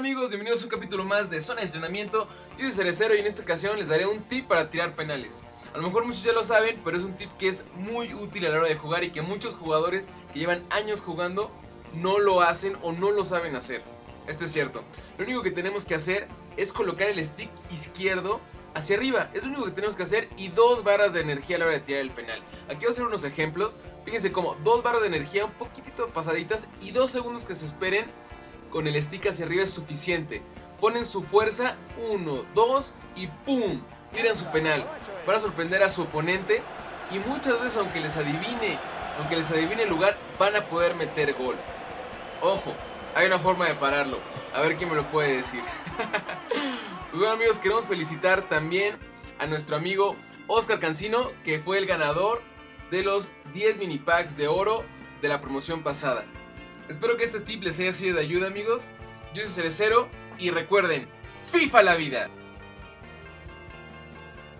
amigos, bienvenidos a un capítulo más de Zona de Entrenamiento. Yo soy Cerecero y en esta ocasión les daré un tip para tirar penales. A lo mejor muchos ya lo saben, pero es un tip que es muy útil a la hora de jugar Y que muchos jugadores que llevan años jugando no lo hacen o no lo saben hacer. Esto es cierto. Lo único que tenemos que hacer es colocar el stick izquierdo hacia arriba. Es lo único que tenemos que hacer y dos barras de energía a la hora de tirar el penal. Aquí voy a hacer unos ejemplos. Fíjense como dos barras de energía un poquitito pasaditas y dos segundos que se esperen con el stick hacia arriba es suficiente. Ponen su fuerza, 1, 2 y ¡pum! Tiran su penal para sorprender a su oponente y muchas veces aunque les adivine, aunque les adivine el lugar, van a poder meter gol. Ojo, hay una forma de pararlo. A ver quién me lo puede decir. bueno amigos, queremos felicitar también a nuestro amigo Oscar Cancino, que fue el ganador de los 10 mini packs de oro de la promoción pasada. Espero que este tip les haya sido de ayuda amigos. Yo soy Cerecero y recuerden, FIFA la vida.